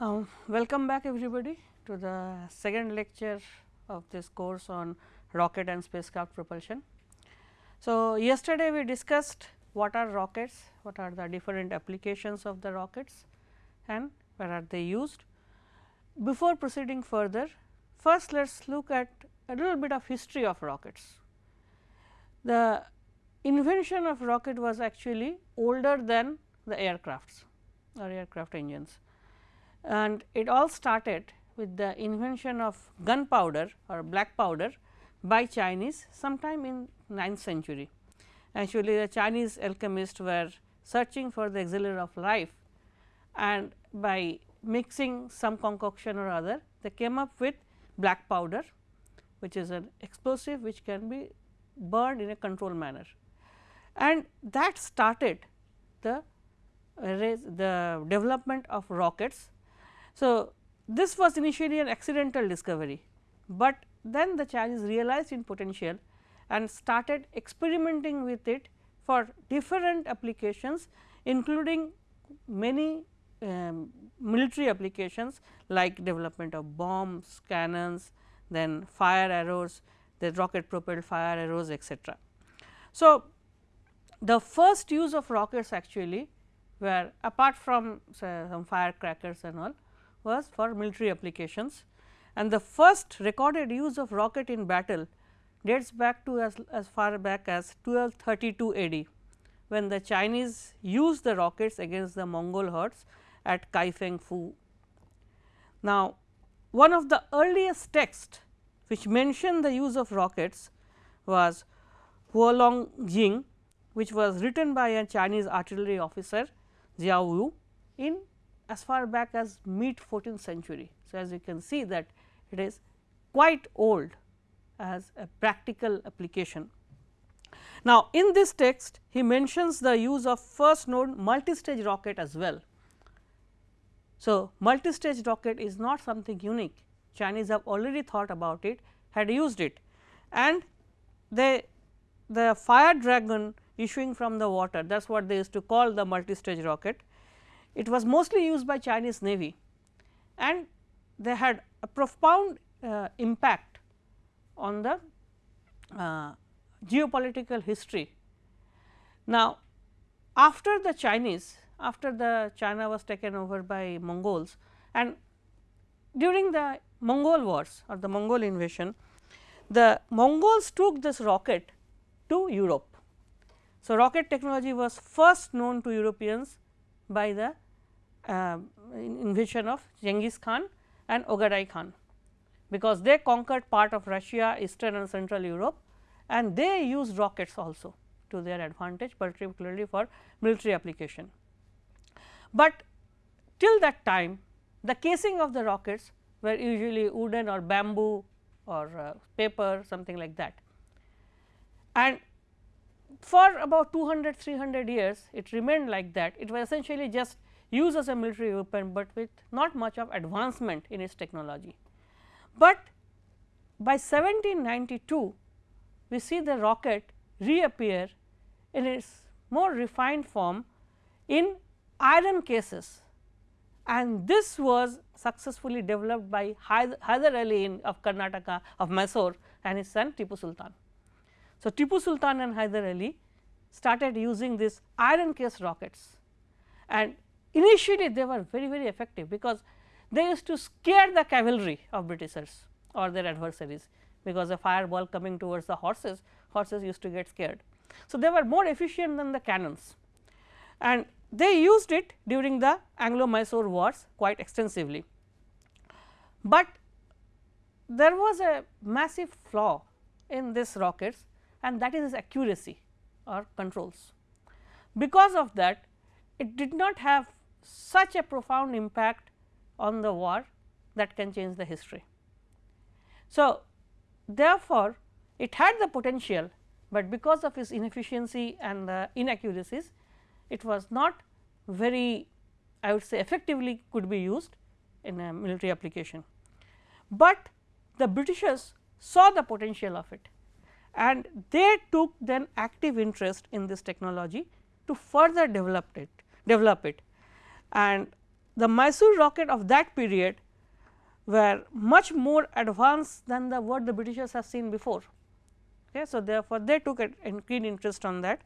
Um, welcome back everybody to the second lecture of this course on rocket and spacecraft propulsion. So, yesterday we discussed what are rockets, what are the different applications of the rockets and where are they used. Before proceeding further, first let us look at a little bit of history of rockets. The invention of rocket was actually older than the aircrafts or aircraft engines and it all started with the invention of gunpowder or black powder by Chinese sometime in 9th century. Actually, the Chinese alchemists were searching for the auxiliary of life and by mixing some concoction or other they came up with black powder which is an explosive which can be burned in a controlled manner. And that started the the development of rockets so, this was initially an accidental discovery, but then the Chinese realized in potential and started experimenting with it for different applications including many um, military applications like development of bombs, cannons, then fire arrows, the rocket propelled fire arrows etc. So, the first use of rockets actually were apart from say, some firecrackers and all was for military applications and the first recorded use of rocket in battle dates back to as, as far back as 1232 AD when the Chinese used the rockets against the Mongol hordes at Kaifeng Fu. Now, one of the earliest texts which mentioned the use of rockets was Huolong Jing which was written by a Chinese artillery officer Jiao Yu in as far back as mid 14th century. So, as you can see that it is quite old as a practical application. Now, in this text he mentions the use of first known multi-stage rocket as well. So, multi-stage rocket is not something unique Chinese have already thought about it had used it and they the fire dragon issuing from the water that is what they used to call the multi-stage rocket it was mostly used by Chinese navy and they had a profound uh, impact on the uh, geopolitical history. Now, after the Chinese after the China was taken over by Mongols and during the Mongol wars or the Mongol invasion, the Mongols took this rocket to Europe. So, rocket technology was first known to Europeans by the uh, invasion of Genghis Khan and Ogadai Khan, because they conquered part of Russia, eastern and central Europe and they used rockets also to their advantage particularly for military application. But till that time the casing of the rockets were usually wooden or bamboo or uh, paper something like that. And for about 200 300 years it remained like that it was essentially just used as a military weapon, but with not much of advancement in its technology. But by 1792 we see the rocket reappear in its more refined form in iron cases and this was successfully developed by Hyder Ali in of Karnataka of Mysore and his son Tipu Sultan. So, Tipu Sultan and Hyder Ali started using these iron case rockets and Initially they were very very effective because they used to scare the cavalry of Britishers or their adversaries because a fireball coming towards the horses, horses used to get scared. So, they were more efficient than the cannons and they used it during the Anglo Mysore wars quite extensively. But there was a massive flaw in this rockets and that is its accuracy or controls. Because of that it did not have such a profound impact on the war that can change the history. So, therefore, it had the potential, but because of its inefficiency and the inaccuracies, it was not very I would say effectively could be used in a military application. But the Britishers saw the potential of it and they took then active interest in this technology to further develop it develop it and the Mysore rocket of that period were much more advanced than the what the Britishers have seen before. Okay. So, therefore, they took a keen interest on that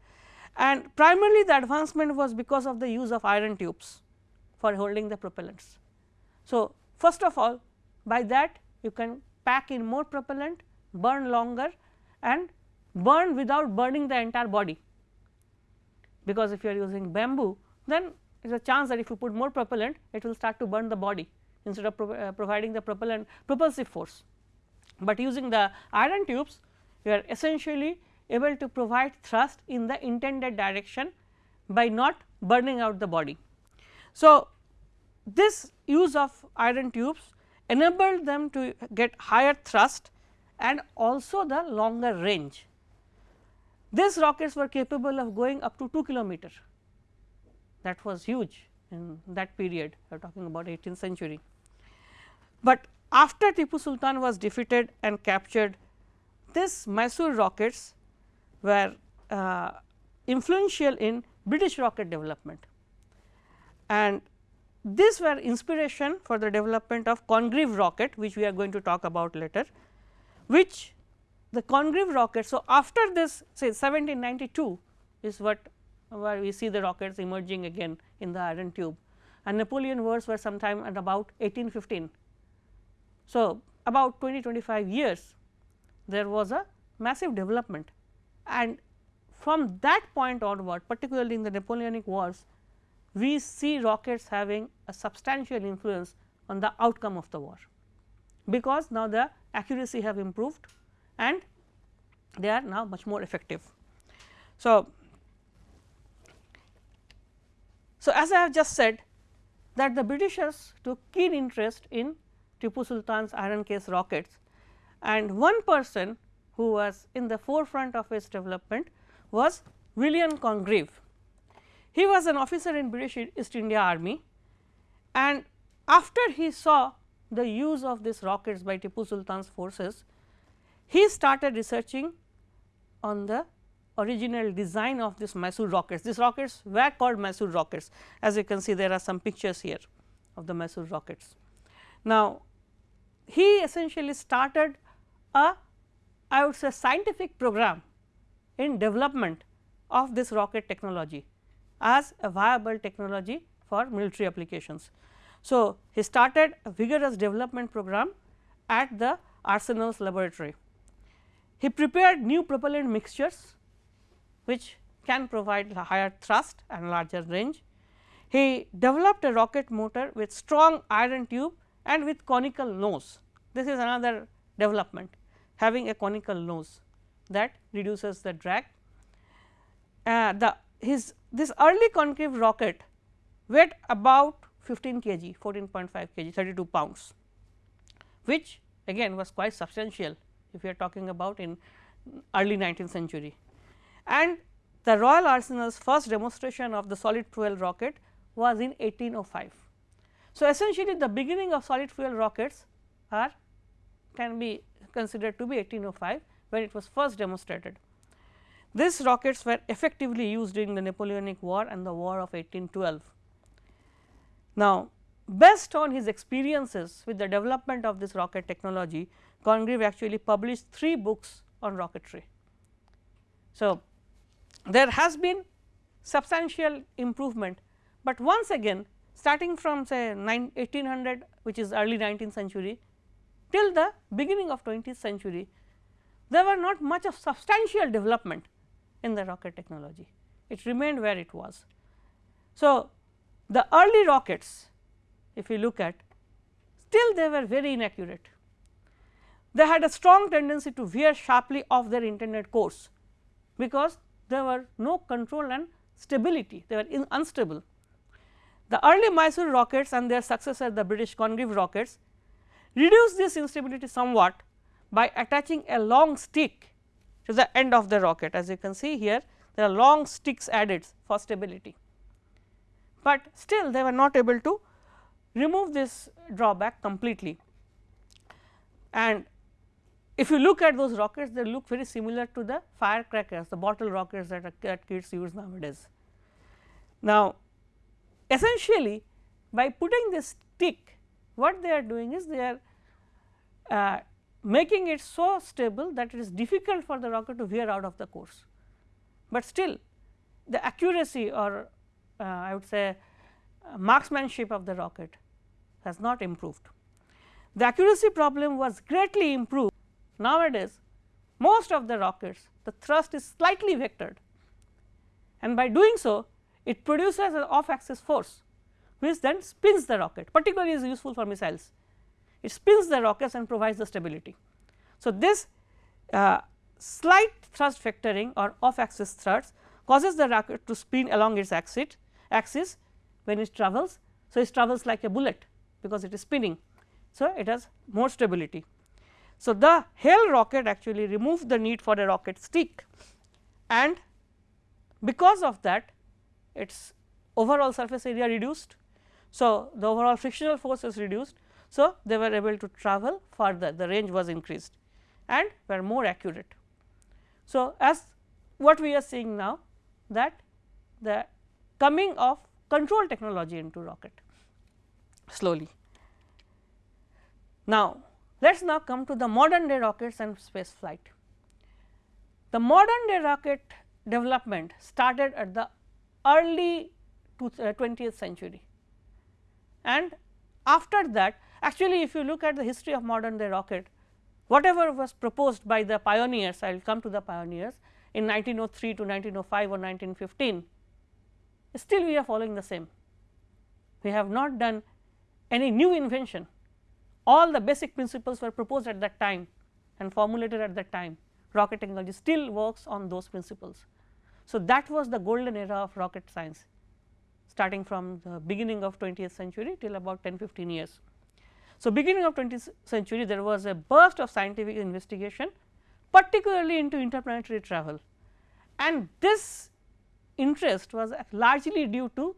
and primarily the advancement was because of the use of iron tubes for holding the propellants. So, first of all by that you can pack in more propellant, burn longer and burn without burning the entire body, because if you are using bamboo then is a chance that if you put more propellant it will start to burn the body instead of pro uh, providing the propellant propulsive force. But using the iron tubes you are essentially able to provide thrust in the intended direction by not burning out the body. So, this use of iron tubes enabled them to get higher thrust and also the longer range. These rockets were capable of going up to 2 kilometer that was huge in that period we are talking about 18th century. But after Tipu Sultan was defeated and captured this Mysore rockets were uh, influential in British rocket development and these were inspiration for the development of Congreve rocket which we are going to talk about later, which the Congreve rocket. So, after this say 1792 is what where we see the rockets emerging again in the iron tube and Napoleon wars were sometime at about 1815. So, about 20 25 years there was a massive development and from that point onward particularly in the Napoleonic wars we see rockets having a substantial influence on the outcome of the war, because now the accuracy have improved and they are now much more effective. So, so as I have just said that the Britishers took keen interest in Tipu Sultan's iron case rockets and one person who was in the forefront of its development was William Congreve. He was an officer in British East India Army and after he saw the use of these rockets by Tipu Sultan's forces, he started researching on the original design of this Mysore rockets. These rockets were called Mysore rockets as you can see there are some pictures here of the Mysore rockets. Now, he essentially started a I would say scientific program in development of this rocket technology as a viable technology for military applications. So, he started a vigorous development program at the Arsenal's laboratory. He prepared new propellant mixtures which can provide higher thrust and larger range. He developed a rocket motor with strong iron tube and with conical nose. This is another development having a conical nose that reduces the drag. Uh, the his this early Congreve rocket weighed about 15 kg 14.5 kg 32 pounds which again was quite substantial if we are talking about in early 19th century. And the Royal Arsenal's first demonstration of the solid fuel rocket was in 1805. So, essentially the beginning of solid fuel rockets are can be considered to be 1805 when it was first demonstrated. These rockets were effectively used during the Napoleonic war and the war of 1812. Now, based on his experiences with the development of this rocket technology, Congreve actually published three books on rocketry. So, there has been substantial improvement, but once again starting from say 1800 which is early 19th century till the beginning of 20th century, there were not much of substantial development in the rocket technology, it remained where it was. So, the early rockets if you look at still they were very inaccurate. They had a strong tendency to veer sharply off their intended course, because there were no control and stability they were unstable. The early Mysore rockets and their successor the British Congreve rockets reduced this instability somewhat by attaching a long stick to the end of the rocket as you can see here there are long sticks added for stability. But still they were not able to remove this drawback completely and if you look at those rockets they look very similar to the firecrackers the bottle rockets that, that kids use nowadays. Now essentially by putting this stick what they are doing is they are uh, making it so stable that it is difficult for the rocket to veer out of the course, but still the accuracy or uh, I would say uh, marksmanship of the rocket has not improved. The accuracy problem was greatly improved nowadays most of the rockets the thrust is slightly vectored and by doing so it produces an off axis force which then spins the rocket particularly is useful for missiles. It spins the rockets and provides the stability. So, this uh, slight thrust vectoring or off axis thrust causes the rocket to spin along its axis, axis when it travels. So, it travels like a bullet because it is spinning. So, it has more stability. So, the Hale rocket actually removed the need for a rocket stick and because of that its overall surface area reduced. So, the overall frictional force is reduced. So, they were able to travel further the range was increased and were more accurate. So, as what we are seeing now that the coming of control technology into rocket slowly. Now, let us now come to the modern day rockets and space flight. The modern day rocket development started at the early 20th uh, century and after that actually if you look at the history of modern day rocket whatever was proposed by the pioneers I will come to the pioneers in 1903 to 1905 or 1915 still we are following the same. We have not done any new invention all the basic principles were proposed at that time and formulated at that time rocket technology still works on those principles. So, that was the golden era of rocket science starting from the beginning of 20th century till about 10 15 years. So, beginning of 20th century there was a burst of scientific investigation particularly into interplanetary travel and this interest was largely due to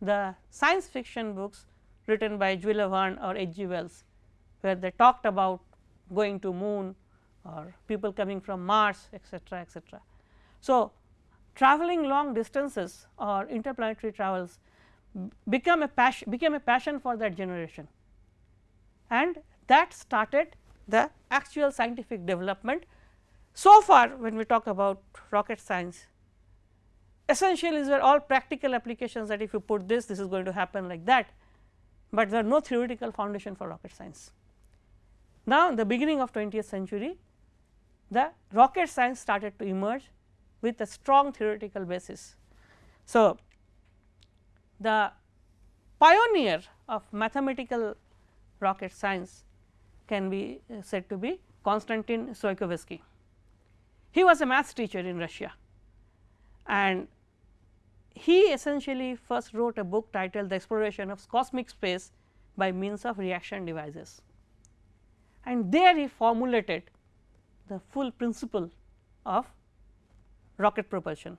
the science fiction books written by Jules Verne or H. G. Wells, where they talked about going to moon or people coming from Mars etcetera etcetera. So, traveling long distances or interplanetary travels become a passion became a passion for that generation and that started the actual scientific development. So far when we talk about rocket science essentially these are all practical applications that if you put this this is going to happen like that, but there are no theoretical foundation for rocket science. Now, in the beginning of 20th century the rocket science started to emerge with a strong theoretical basis. So, the pioneer of mathematical rocket science can be uh, said to be Konstantin Tsiolkovsky. He was a maths teacher in Russia and he essentially first wrote a book titled the exploration of cosmic space by means of reaction devices. And there he formulated the full principle of rocket propulsion.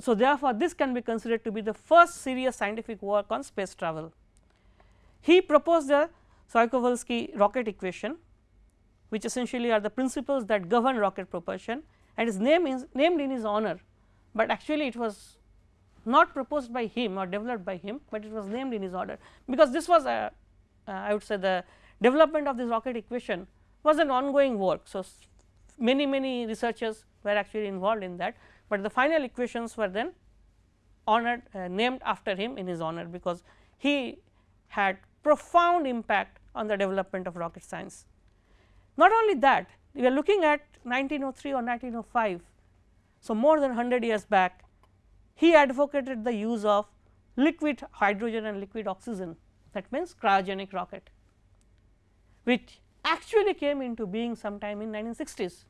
So, therefore, this can be considered to be the first serious scientific work on space travel. He proposed the Tsiolkovsky rocket equation which essentially are the principles that govern rocket propulsion and name is named in his honor, but actually it was not proposed by him or developed by him, but it was named in his honor because this was a uh, I would say the development of this rocket equation was an ongoing work. So, many many researchers were actually involved in that, but the final equations were then honored uh, named after him in his honor because he had profound impact on the development of rocket science. Not only that we are looking at 1903 or 1905. So, more than 100 years back he advocated the use of liquid hydrogen and liquid oxygen that means cryogenic rocket which actually came into being sometime in 1960s.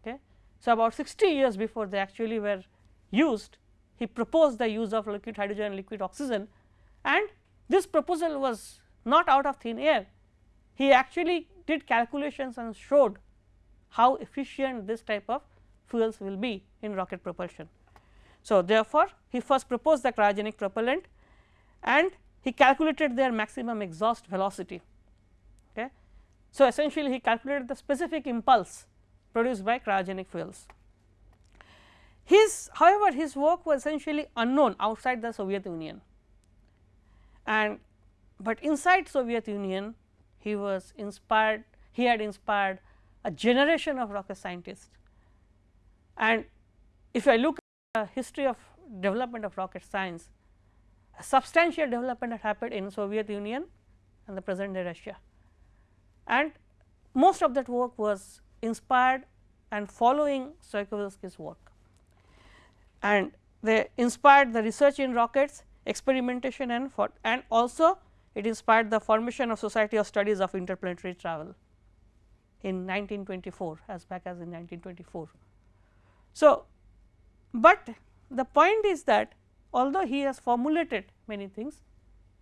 Okay. So, about 60 years before they actually were used he proposed the use of liquid hydrogen and liquid oxygen and this proposal was not out of thin air. He actually did calculations and showed how efficient this type of fuels will be in rocket propulsion. So, therefore, he first proposed the cryogenic propellant and he calculated their maximum exhaust velocity. Okay. So, essentially he calculated the specific impulse produced by cryogenic fuels. His however, his work was essentially unknown outside the Soviet Union and but inside Soviet Union he was inspired he had inspired a generation of rocket scientists. And if I look the history of development of rocket science, a substantial development had happened in Soviet Union and the present day Russia. And most of that work was inspired and following Tsiolkovsky's work. And they inspired the research in rockets, experimentation and for and also it inspired the formation of Society of Studies of Interplanetary Travel in 1924 as back as in 1924. So, but the point is that although he has formulated many things,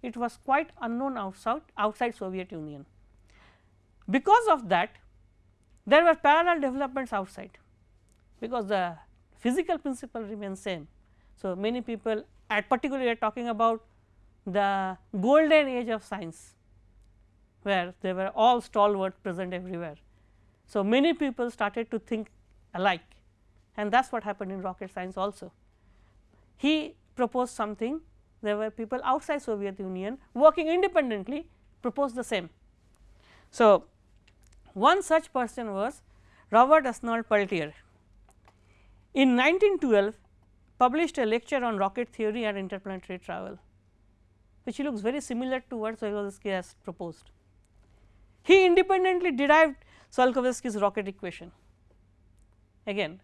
it was quite unknown outside, outside Soviet Union. Because of that, there were parallel developments outside, because the physical principle remains same. So, many people at particularly are talking about the golden age of science, where they were all stalwart present everywhere. So, many people started to think alike and that is what happened in rocket science also. He proposed something there were people outside Soviet Union working independently proposed the same. So, one such person was Robert Esnault-Pelterie. In 1912 published a lecture on rocket theory and interplanetary travel, which looks very similar to what Tsiolkovsky has proposed. He independently derived Tsiolkovsky's rocket equation again.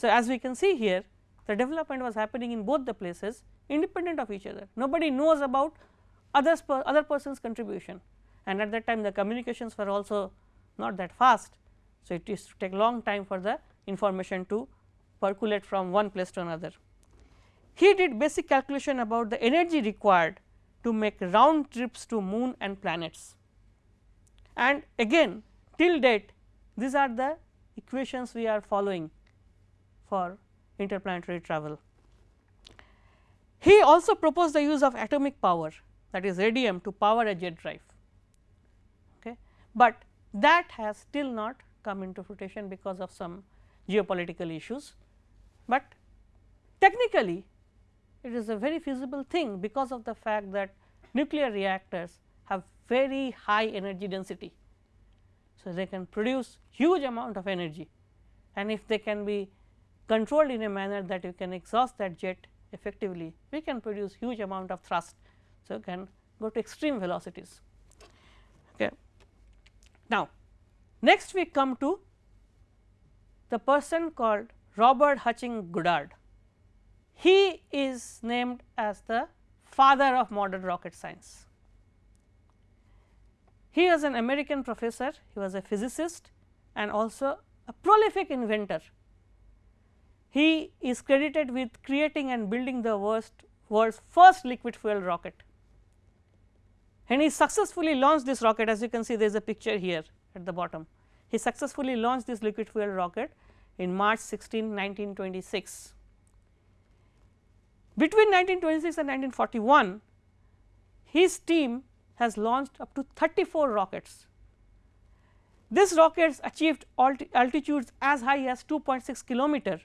So, as we can see here the development was happening in both the places independent of each other. Nobody knows about others per other person's contribution and at that time the communications were also not that fast. So, it is to take long time for the information to percolate from one place to another. He did basic calculation about the energy required to make round trips to moon and planets and again till date these are the equations we are following for interplanetary travel. He also proposed the use of atomic power that is radium to power a jet drive, okay. but that has still not come into fruition because of some geopolitical issues, but technically it is a very feasible thing because of the fact that nuclear reactors have very high energy density so, they can produce huge amount of energy and if they can be controlled in a manner that you can exhaust that jet effectively, we can produce huge amount of thrust. So, you can go to extreme velocities. Okay. Now, next we come to the person called Robert Hutchings Goddard. He is named as the father of modern rocket science. He was an American professor, he was a physicist and also a prolific inventor. He is credited with creating and building the worst, world's first liquid fuel rocket. And he successfully launched this rocket as you can see there is a picture here at the bottom. He successfully launched this liquid fuel rocket in March 16, 1926. Between 1926 and 1941, his team has launched up to 34 rockets. These rockets achieved altitudes as high as 2.6 kilometer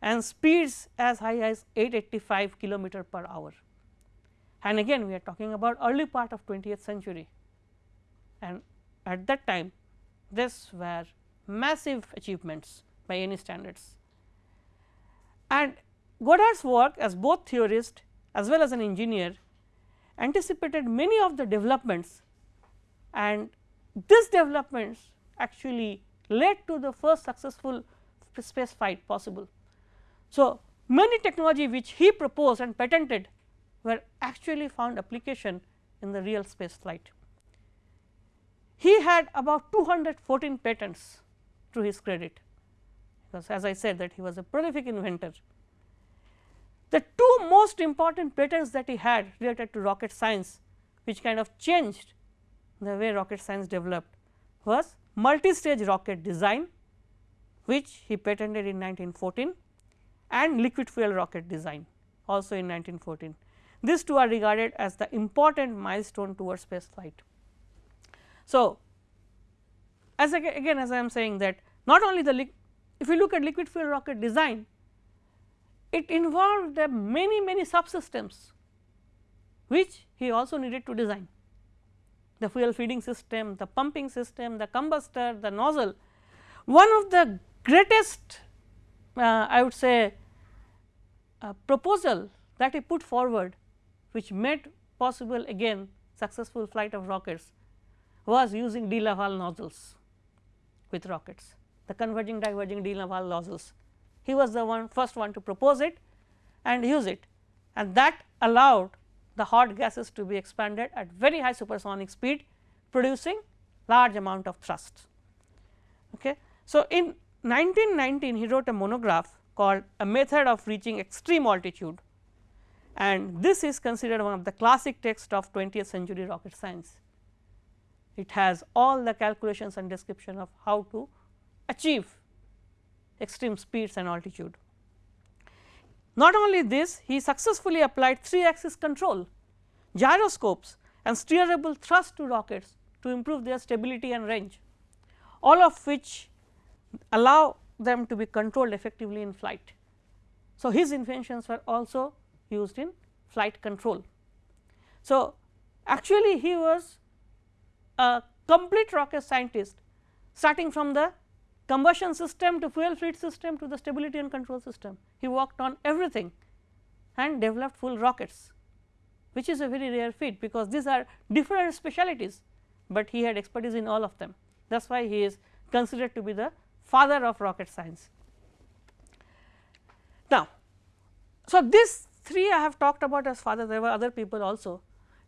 and speeds as high as 885 kilometer per hour. And again we are talking about early part of 20th century and at that time this were massive achievements by any standards. And Goddard's work as both theorist as well as an engineer anticipated many of the developments and these developments actually led to the first successful space flight possible. So, many technology which he proposed and patented were actually found application in the real space flight. He had about 214 patents to his credit because as I said that he was a prolific inventor the two most important patents that he had related to rocket science which kind of changed the way rocket science developed was multi-stage rocket design which he patented in 1914 and liquid fuel rocket design also in 1914. These two are regarded as the important milestone towards space flight. So, as again as I am saying that not only the if you look at liquid fuel rocket design it involved many many subsystems which he also needed to design the fuel feeding system, the pumping system, the combustor, the nozzle. One of the greatest uh, I would say proposal that he put forward which made possible again successful flight of rockets was using de Laval nozzles with rockets the converging diverging de Laval nozzles. He was the one first one to propose it and use it and that allowed the hot gases to be expanded at very high supersonic speed producing large amount of thrust. Okay. So, in 1919 he wrote a monograph called a method of reaching extreme altitude and this is considered one of the classic text of 20th century rocket science. It has all the calculations and description of how to achieve extreme speeds and altitude. Not only this, he successfully applied 3 axis control, gyroscopes and steerable thrust to rockets to improve their stability and range, all of which allow them to be controlled effectively in flight. So, his inventions were also used in flight control. So, actually he was a complete rocket scientist starting from the combustion system to fuel fluid system to the stability and control system. He worked on everything and developed full rockets which is a very rare feat because these are different specialities, but he had expertise in all of them that is why he is considered to be the father of rocket science. Now, so these 3 I have talked about as father there were other people also.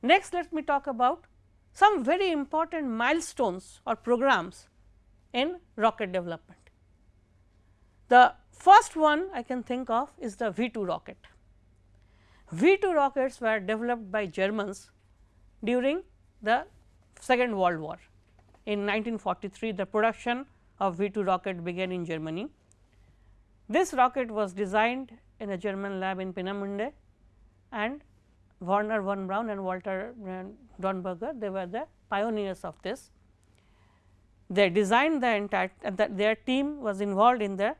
Next let me talk about some very important milestones or programs in rocket development. The first one I can think of is the V 2 rocket. V 2 rockets were developed by Germans during the second world war. In 1943 the production of V 2 rocket began in Germany. This rocket was designed in a German lab in Peenemünde and Wernher von Braun and Walter Dornberger they were the pioneers of this. They designed the entire uh, their team was involved in the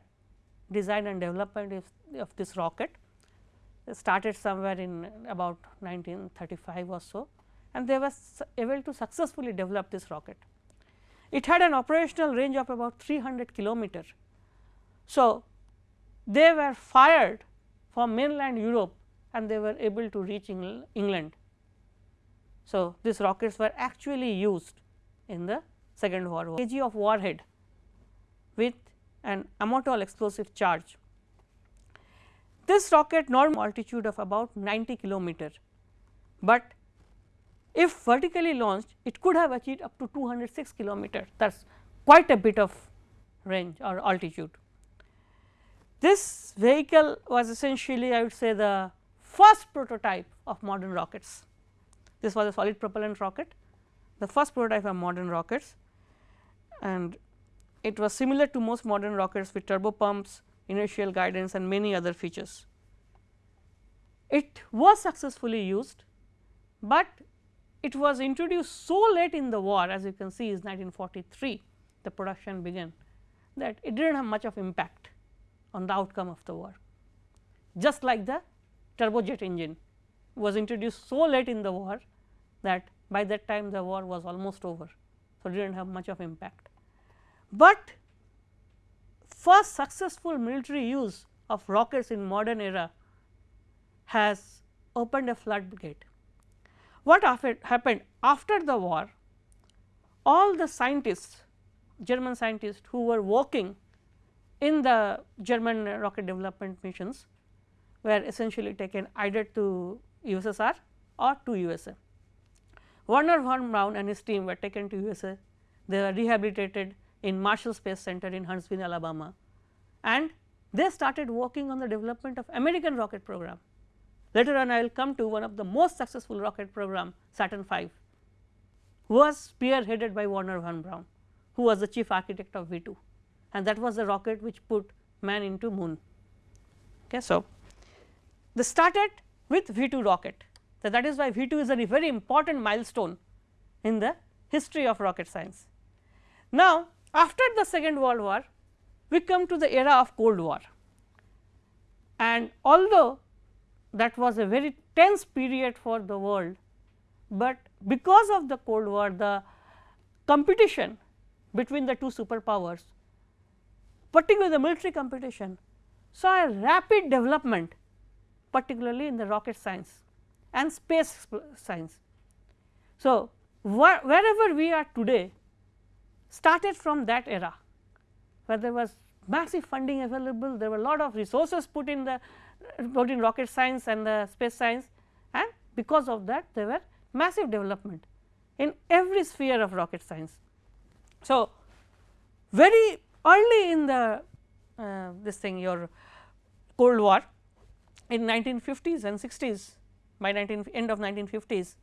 design and development of, of this rocket. Started somewhere in about 1935 or so and they were able to successfully develop this rocket. It had an operational range of about 300 kilometer. So, they were fired from mainland Europe and they were able to reach England. So, these rockets were actually used in the second world war kg of warhead with an Amatol explosive charge. This rocket normal altitude of about 90 kilometer, but if vertically launched it could have achieved up to 206 kilometer that is quite a bit of range or altitude. This vehicle was essentially I would say the first prototype of modern rockets. This was a solid propellant rocket, the first prototype of modern rockets and it was similar to most modern rockets with turbo pumps, inertial guidance and many other features. It was successfully used, but it was introduced so late in the war as you can see is 1943 the production began that it did not have much of impact on the outcome of the war. Just like the turbojet engine was introduced so late in the war that by that time the war was almost over. So, it did not have much of impact. But first successful military use of rockets in modern era has opened a floodgate. What happened after the war? All the scientists, German scientists who were working in the German rocket development missions were essentially taken either to USSR or to USA. Wernher von Braun and his team were taken to USA, they were rehabilitated in Marshall Space Center in Huntsville, Alabama and they started working on the development of American rocket program. Later on I will come to one of the most successful rocket program Saturn V was spearheaded by Wernher von Braun who was the chief architect of V 2 and that was the rocket which put man into moon. Okay, so, they started with V 2 rocket so that is why V 2 is a very important milestone in the history of rocket science. Now, after the second world war we come to the era of cold war and although that was a very tense period for the world, but because of the cold war the competition between the two superpowers particularly the military competition saw a rapid development particularly in the rocket science and space science. So, wherever we are today started from that era where there was massive funding available, there were a lot of resources put in the in rocket science and the space science and because of that there were massive development in every sphere of rocket science. So, very early in the uh, this thing your cold war in 1950s and 60s by 19 end of 1950s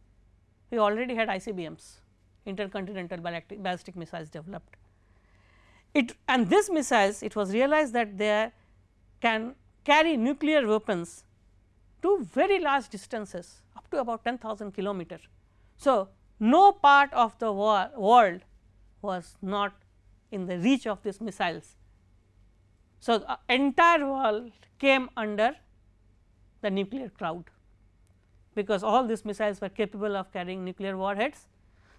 we already had ICBMs intercontinental ballistic, ballistic missiles developed. It and this missiles it was realized that they can carry nuclear weapons to very large distances up to about 10,000 kilometer. So, no part of the world was not in the reach of these missiles. So, the entire world came under the nuclear cloud because all these missiles were capable of carrying nuclear warheads.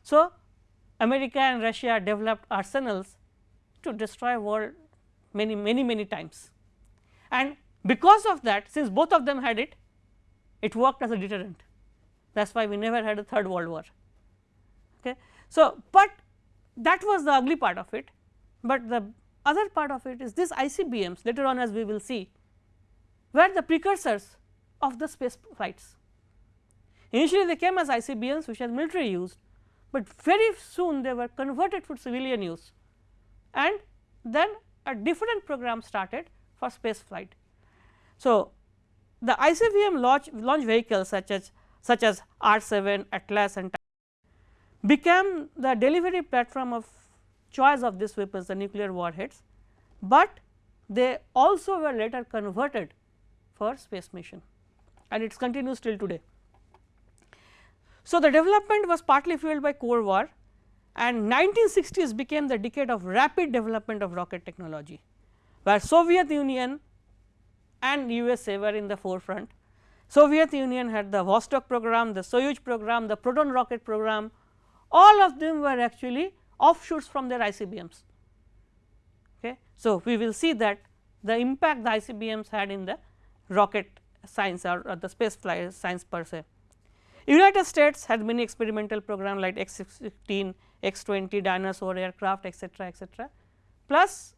So, America and Russia developed arsenals to destroy world many many many times and because of that since both of them had it, it worked as a deterrent that is why we never had a third world war. Okay. So, but that was the ugly part of it, but the other part of it is this ICBMs later on as we will see were the precursors of the space flights. Initially they came as ICBMs which are military used, but very soon they were converted for civilian use and then a different program started for space flight. So, the ICBM launch, launch vehicles such as such as R 7, Atlas and became the delivery platform of choice of these weapons the nuclear warheads, but they also were later converted for space mission and it continues till today. So, the development was partly fueled by Cold War and 1960s became the decade of rapid development of rocket technology, where Soviet Union and USA were in the forefront. Soviet Union had the Vostok program, the Soyuz program, the Proton rocket program, all of them were actually offshoots from their ICBMs. Okay. So, we will see that the impact the ICBMs had in the rocket science or, or the space flight science per se. United States had many experimental program like X 16, X 20, Dyna-Soar aircraft etcetera etcetera plus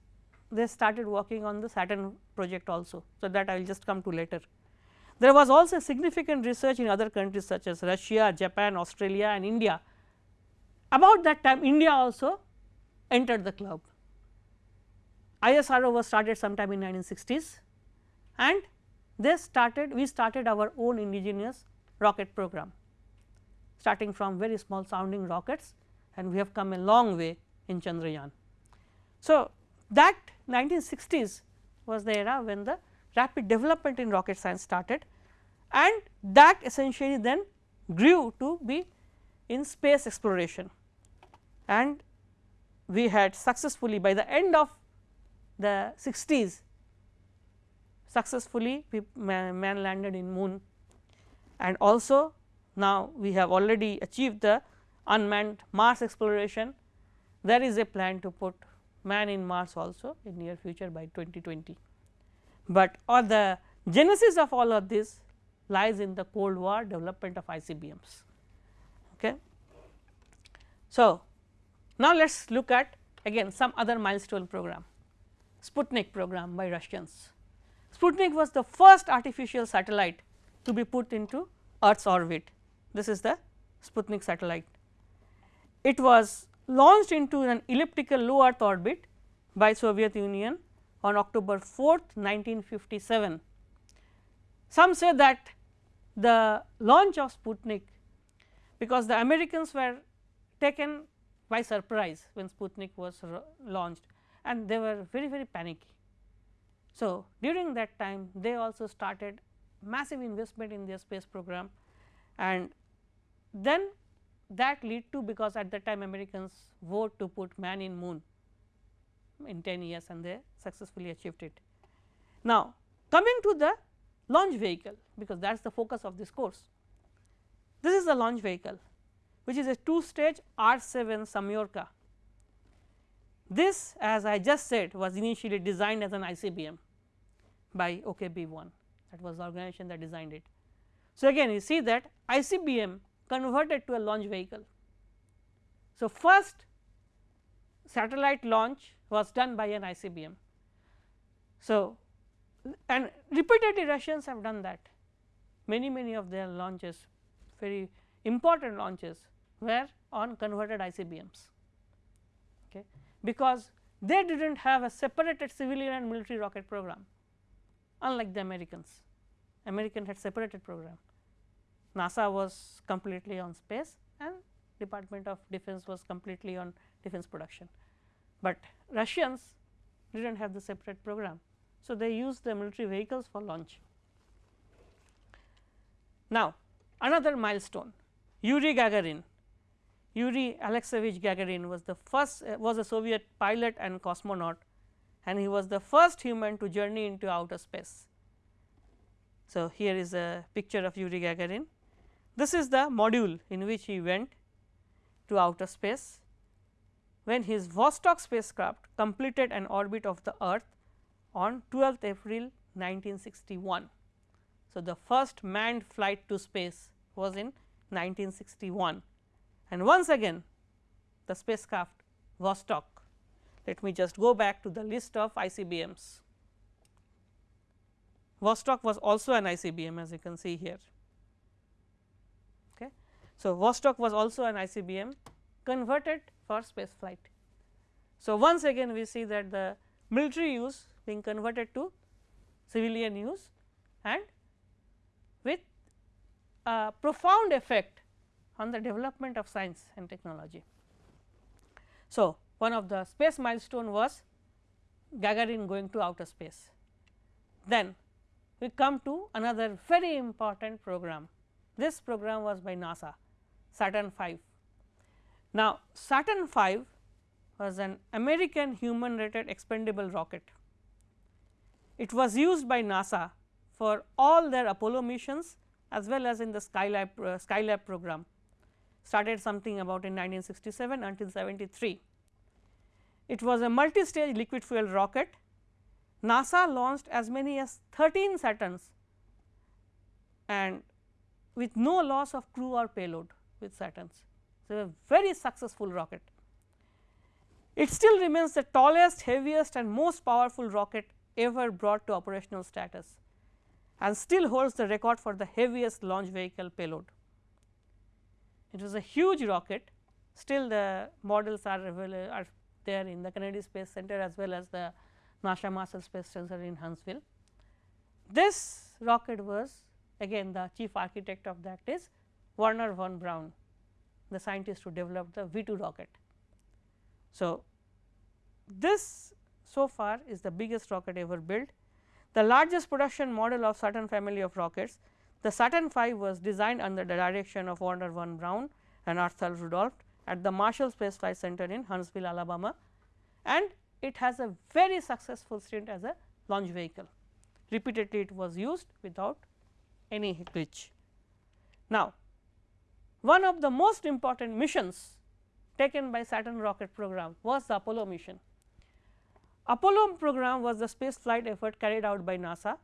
they started working on the Saturn project also. So, that I will just come to later. There was also significant research in other countries such as Russia, Japan, Australia and India. About that time India also entered the club. ISRO was started sometime in 1960s and they started we started our own indigenous rocket program starting from very small sounding rockets and we have come a long way in Chandrayaan. So, that 1960s was the era when the rapid development in rocket science started and that essentially then grew to be in space exploration and we had successfully by the end of the 60s successfully man, man landed in moon and also now we have already achieved the unmanned Mars exploration. There is a plan to put man in Mars also in near future by 2020, but all the genesis of all of this lies in the cold war development of ICBMs. Okay. So, now let us look at again some other milestone program Sputnik program by Russians. Sputnik was the first artificial satellite to be put into Earth's orbit. This is the Sputnik satellite. It was launched into an elliptical low Earth orbit by Soviet Union on October 4th, 1957. Some say that the launch of Sputnik because the Americans were taken by surprise when Sputnik was launched and they were very very panicky. So, during that time they also started massive investment in their space program and then that lead to because at that time Americans vote to put man in moon in 10 years and they successfully achieved it. Now, coming to the launch vehicle because that is the focus of this course. This is the launch vehicle which is a two stage R 7 Semyorka. This as I just said was initially designed as an ICBM by OKB1 that was the organization that designed it. So, again you see that ICBM converted to a launch vehicle. So, first satellite launch was done by an ICBM. So, and repeatedly Russians have done that many many of their launches very important launches were on converted ICBMs okay, because they did not have a separated civilian and military rocket program unlike the Americans. American had separated program. NASA was completely on space and Department of Defense was completely on defense production, but Russians did not have the separate program. So, they used the military vehicles for launch. Now, another milestone Yuri Gagarin, Yuri Alexeyevich Gagarin was the first uh, was a Soviet pilot and cosmonaut and he was the first human to journey into outer space. So, here is a picture of Yuri Gagarin. This is the module in which he went to outer space when his Vostok spacecraft completed an orbit of the earth on 12th April 1961. So, the first manned flight to space was in 1961 and once again the spacecraft Vostok. Let me just go back to the list of ICBMs. Vostok was also an ICBM as you can see here. So, Vostok was also an ICBM converted for space flight. So, once again we see that the military use being converted to civilian use and with a profound effect on the development of science and technology. So, one of the space milestone was Gagarin going to outer space. Then we come to another very important program. This program was by NASA Saturn V. Now, Saturn V was an American human rated expendable rocket. It was used by NASA for all their Apollo missions as well as in the Skylab, uh, Skylab program started something about in 1967 until 73. It was a multi-stage liquid fuel rocket. NASA launched as many as 13 Saturns and with no loss of crew or payload with Saturns. So, a very successful rocket. It still remains the tallest, heaviest and most powerful rocket ever brought to operational status and still holds the record for the heaviest launch vehicle payload. It was a huge rocket, still the models are, are there in the Kennedy Space Center as well as the NASA Marshall Space Center in Huntsville. This rocket was again the chief architect of that is Wernher von Braun, the scientist who developed the V 2 rocket. So, this so far is the biggest rocket ever built. The largest production model of Saturn family of rockets, the Saturn V was designed under the direction of Wernher von Braun and Arthur Rudolph at the Marshall Space Flight Center in Huntsville, Alabama and it has a very successful stint as a launch vehicle. Repeatedly it was used without any glitch. Now, one of the most important missions taken by Saturn rocket program was the Apollo mission. Apollo program was the space flight effort carried out by NASA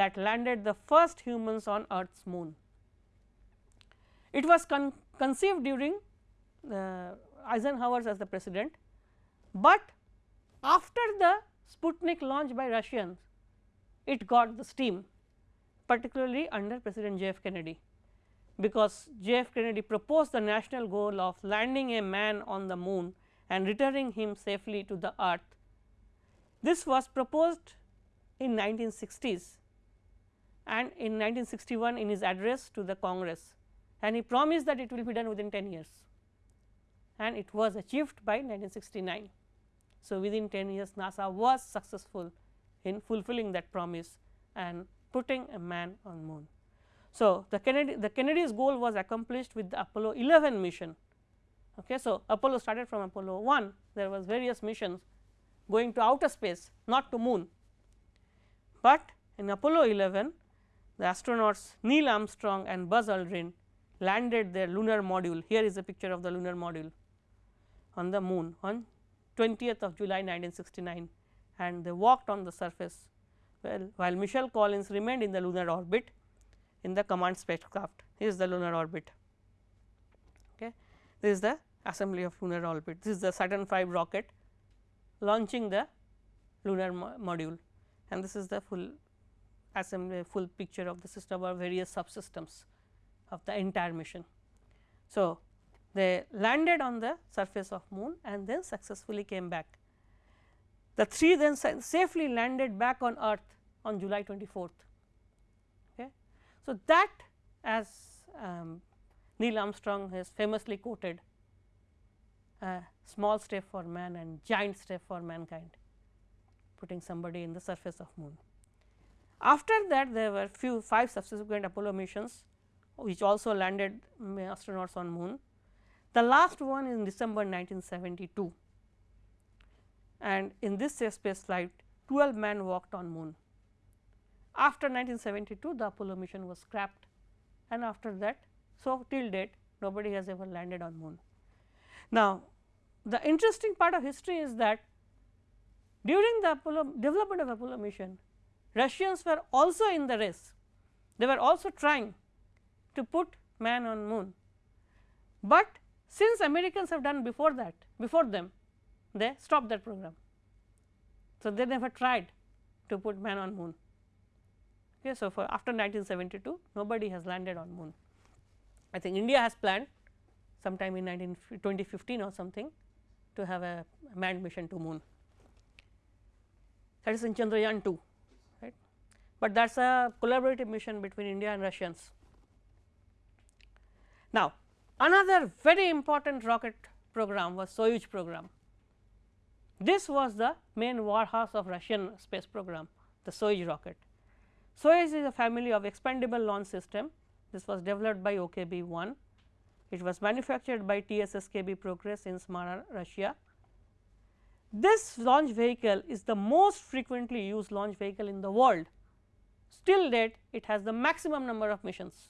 that landed the first humans on earth's moon. It was con conceived during uh, Eisenhower as the president, but after the Sputnik launch by Russians, it got the steam particularly under President J. F. Kennedy because J. F. Kennedy proposed the national goal of landing a man on the moon and returning him safely to the earth. This was proposed in 1960s and in 1961 in his address to the Congress and he promised that it will be done within 10 years and it was achieved by 1969. So, within 10 years NASA was successful in fulfilling that promise and putting a man on moon. So, the Kennedy the Kennedy's goal was accomplished with the Apollo 11 mission. Okay. So, Apollo started from Apollo 1 there was various missions going to outer space not to moon, but in Apollo 11 the astronauts Neil Armstrong and Buzz Aldrin landed their lunar module. Here is a picture of the lunar module on the moon on 20th of July 1969 and they walked on the surface well while Michael Collins remained in the lunar orbit in the command spacecraft. Is the lunar orbit. Okay. This is the assembly of lunar orbit. This is the Saturn V rocket launching the lunar mo module and this is the full assembly full picture of the system or various subsystems of the entire mission. So, they landed on the surface of moon and then successfully came back. The three then safely landed back on earth on July 24th. So, that as um, Neil Armstrong has famously quoted a small step for man and giant step for mankind putting somebody in the surface of moon. After that there were few 5 subsequent Apollo missions which also landed astronauts on moon. The last one in December 1972 and in this space flight 12 men walked on moon. After 1972 the Apollo mission was scrapped and after that so till date nobody has ever landed on moon. Now the interesting part of history is that during the Apollo development of Apollo mission Russians were also in the race. They were also trying to put man on moon, but since Americans have done before that before them they stopped that program. So, they never tried to put man on moon. Okay, so, for after 1972 nobody has landed on moon. I think India has planned sometime in 19 2015 or something to have a manned mission to moon that is in Chandrayaan 2 right, but that is a collaborative mission between India and Russians. Now, another very important rocket program was Soyuz program. This was the main warhorse of Russian space program the Soyuz rocket. Soyuz is a family of expendable launch system this was developed by OKB 1 it was manufactured by TSSKB Progress in Samara Russia this launch vehicle is the most frequently used launch vehicle in the world. Still date it has the maximum number of missions.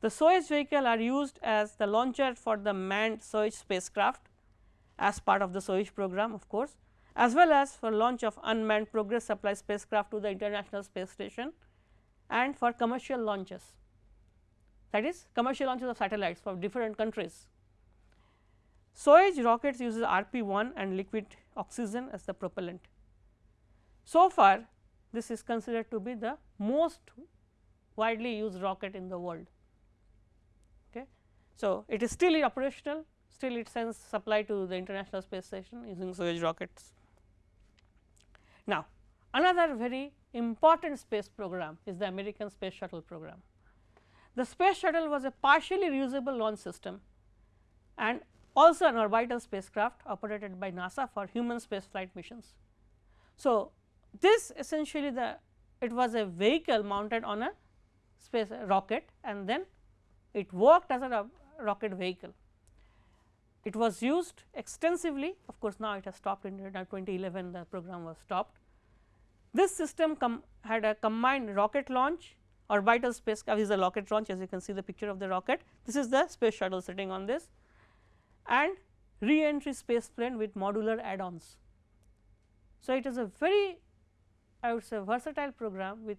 The Soyuz vehicle are used as the launcher for the manned Soyuz spacecraft as part of the Soyuz program of course, as well as for launch of unmanned progress supply spacecraft to the international space station and for commercial launches that is commercial launches of satellites for different countries. Soyuz rockets uses RP1 and liquid oxygen as the propellant. So far this is considered to be the most widely used rocket in the world. Okay. So, it is still operational still it sends supply to the international space station using Soyuz rockets. Now, another very important space program is the American space shuttle program. The space shuttle was a partially reusable launch system and also an orbital spacecraft operated by NASA for human space flight missions. So, this essentially the it was a vehicle mounted on a space rocket and then it worked as a rocket vehicle. It was used extensively of course, now it has stopped in uh, 2011 the program was stopped. This system had a combined rocket launch orbital spacecraft uh, is a rocket launch as you can see the picture of the rocket. This is the space shuttle sitting on this and re-entry space plane with modular add-ons. So, it is a very I would say versatile program with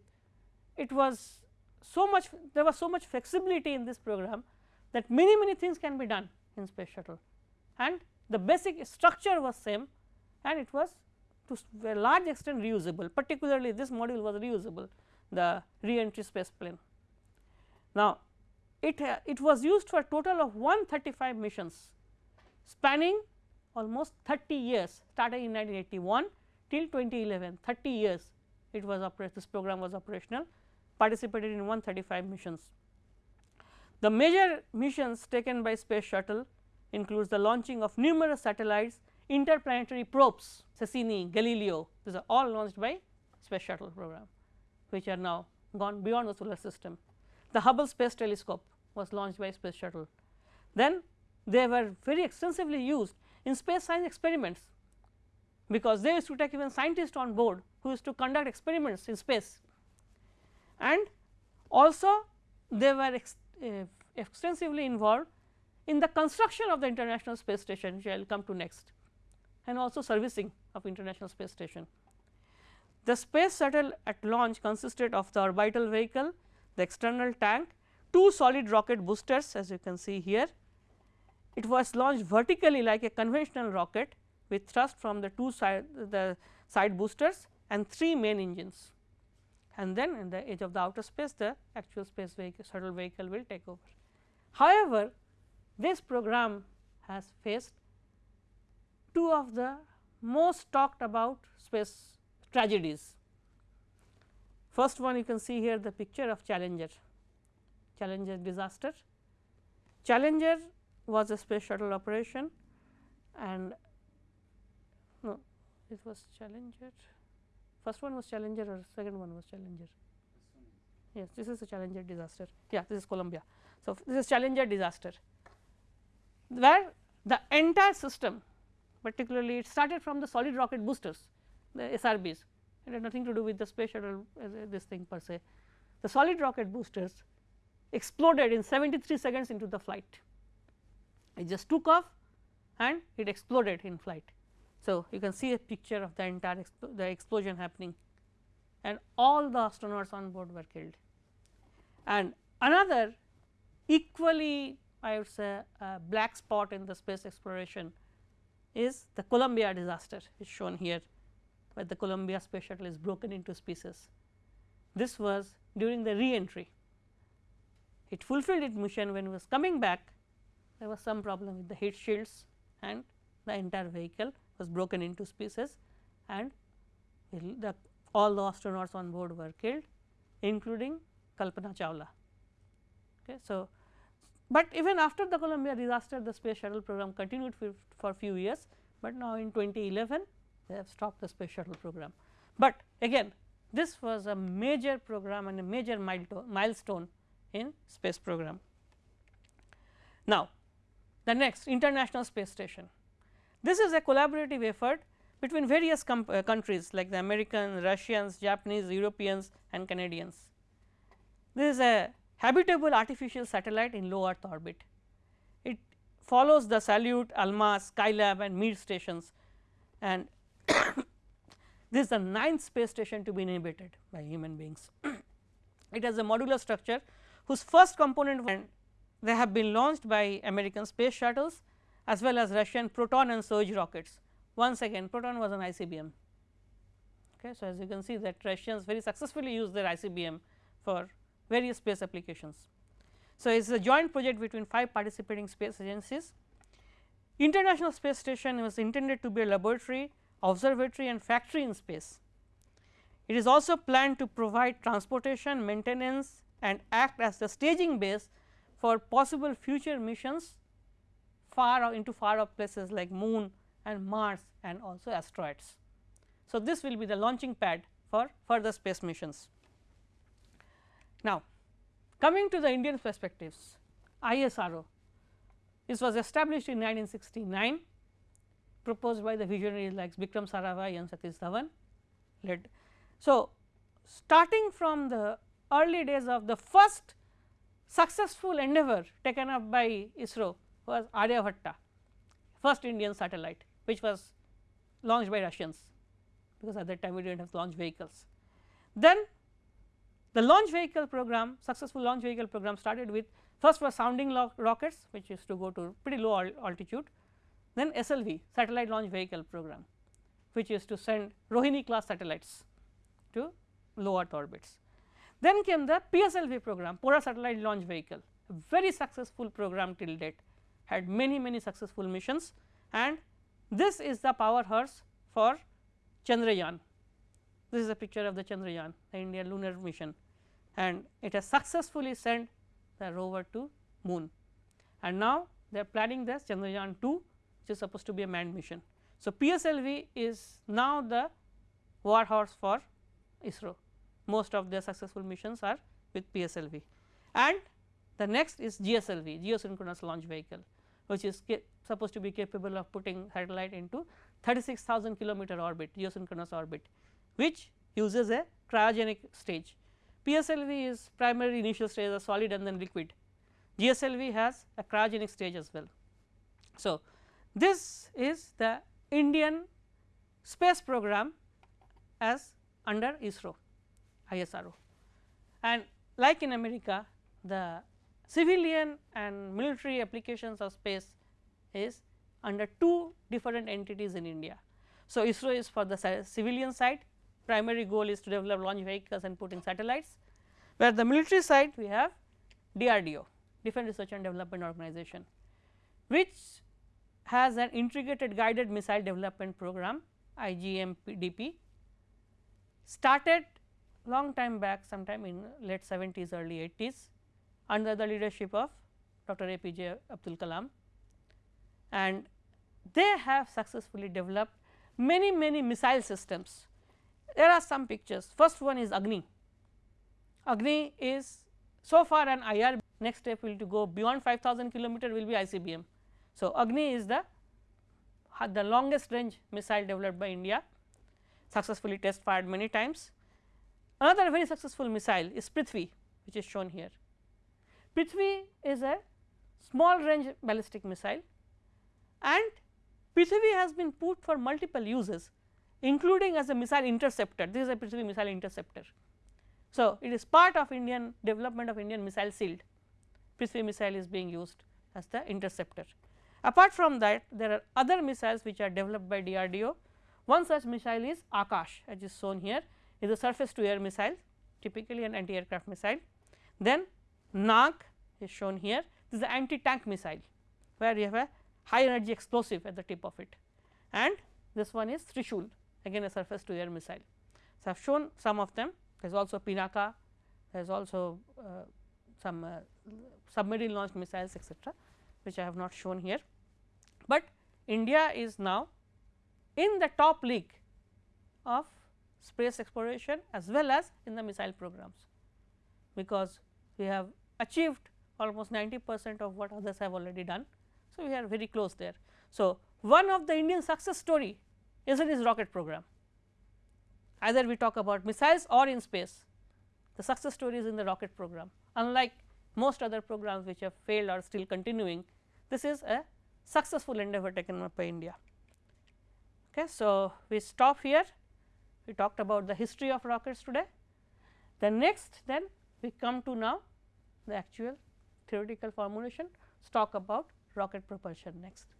it was so much there was so much flexibility in this program that many many things can be done in space shuttle and the basic structure was same and it was to a large extent reusable particularly this module was reusable the re-entry space plane. Now, it, uh, it was used for a total of 135 missions spanning almost 30 years starting in 1981 till 2011 30 years it was this program was operational participated in 135 missions. The major missions taken by space shuttle includes the launching of numerous satellites, interplanetary probes Cassini, Galileo these are all launched by space shuttle program which are now gone beyond the solar system. The Hubble space telescope was launched by space shuttle. Then they were very extensively used in space science experiments because they used to take even scientists on board who used to conduct experiments in space and Also they were ex, uh, extensively involved in the construction of the International Space Station which I will come to next and also servicing of International Space Station. The space shuttle at launch consisted of the orbital vehicle, the external tank, two solid rocket boosters as you can see here. It was launched vertically like a conventional rocket with thrust from the two side the side boosters and three main engines and then in the edge of the outer space the actual space vehicle shuttle vehicle will take over. However, this program has faced two of the most talked about space tragedies. First one you can see here the picture of Challenger, Challenger disaster. Challenger was a space shuttle operation and no it was Challenger first one was Challenger or second one was Challenger yes this is a Challenger disaster yeah this is Columbia. So, this is Challenger disaster where the entire system particularly it started from the solid rocket boosters the SRBs it had nothing to do with the space shuttle uh, this thing per se. The solid rocket boosters exploded in 73 seconds into the flight it just took off and it exploded in flight. So, you can see a picture of the entire the explosion happening and all the astronauts on board were killed. And another equally I would say a black spot in the space exploration is the Columbia disaster is shown here where the Columbia space shuttle is broken into pieces. This was during the re-entry. It fulfilled its mission when it was coming back there was some problem with the heat shields and the entire vehicle was broken into pieces and the all the astronauts on board were killed including Kalpana Chawla. Okay. So, but even after the Columbia disaster the space shuttle program continued for, few years, but now in 2011 they have stopped the space shuttle program. But again this was a major program and a major milestone in space program. Now, the next International Space Station. This is a collaborative effort between various uh, countries like the Americans, Russians, Japanese, Europeans and Canadians. This is a habitable artificial satellite in low earth orbit. It follows the Salyut, Almaz, Skylab and Mir stations and this is the ninth space station to be inhabited by human beings. it has a modular structure whose first component and they have been launched by American space shuttles as well as Russian Proton and Soyuz rockets. Once again Proton was an ICBM. Okay. So, as you can see that Russians very successfully use their ICBM for various space applications. So, it is a joint project between 5 participating space agencies. International Space Station was intended to be a laboratory, observatory and factory in space. It is also planned to provide transportation, maintenance and act as the staging base for possible future missions far into far off places like moon and Mars and also asteroids. So, this will be the launching pad for further space missions. Now, coming to the Indian perspectives, ISRO this was established in 1969 proposed by the visionaries like Vikram Sarabhai and Satish Dhawan led. So, starting from the early days of the first successful endeavor taken up by ISRO was Aryabhatta first Indian satellite which was launched by Russians because at that time we did not have launch vehicles. Then the launch vehicle program successful launch vehicle program started with first was sounding rockets which used to go to pretty low altitude. Then SLV satellite launch vehicle program which used to send Rohini class satellites to low earth orbits. Then came the PSLV program Polar satellite launch vehicle. Very successful program till date. Had many many successful missions. And this is the power horse for Chandrayaan. This is a picture of the Chandrayaan the Indian lunar mission and it has successfully sent the rover to moon. And now they are planning the Chandrayaan 2 which is supposed to be a manned mission. So, PSLV is now the war horse for ISRO. Most of their successful missions are with PSLV and the next is GSLV geosynchronous launch vehicle which is supposed to be capable of putting satellite into 36,000 kilometer orbit geosynchronous orbit which uses a cryogenic stage PSLV is primary initial stage as solid and then liquid, GSLV has a cryogenic stage as well. So, this is the Indian space program as under ISRO ISRO and like in America the civilian and military applications of space is under two different entities in India. So, ISRO is for the civilian side primary goal is to develop launch vehicles and put in satellites, where the military side we have DRDO Defence Research and Development Organization, which has an integrated guided missile development program IGMDP started long time back sometime in late 70s early 80s under the leadership of Dr. APJ Abdul Kalam and they have successfully developed many many missile systems. There are some pictures first one is Agni. Agni is so far an IR next step will to go beyond 5000 kilometer will be ICBM. So, Agni is the the longest range missile developed by India successfully test fired many times. Another very successful missile is Prithvi which is shown here. Prithvi is a small range ballistic missile and Prithvi has been put for multiple uses including as a missile interceptor. This is a Prithvi missile interceptor. So, it is part of Indian development of Indian missile shield. Prithvi missile is being used as the interceptor. Apart from that there are other missiles which are developed by DRDO one such missile is Akash as is shown here. Is a surface to air missile typically an anti aircraft missile. Then Nag is shown here. This is the anti tank missile where you have a high energy explosive at the tip of it. And this one is Trishul again a surface to air missile. So, I have shown some of them there is also Pinaka there is also uh, some uh, submarine launched missiles etcetera which I have not shown here. But India is now in the top league of space exploration as well as in the missile programs, because we have achieved almost 90 percent of what others have already done. So, we are very close there. So, one of the Indian success story is in this rocket program either we talk about missiles or in space the success story is in the rocket program unlike most other programs which have failed or still continuing this is a successful endeavor taken up by India. Okay. So, we stop here we talked about the history of rockets today. The next then we come to now the actual theoretical formulation talk about rocket propulsion next.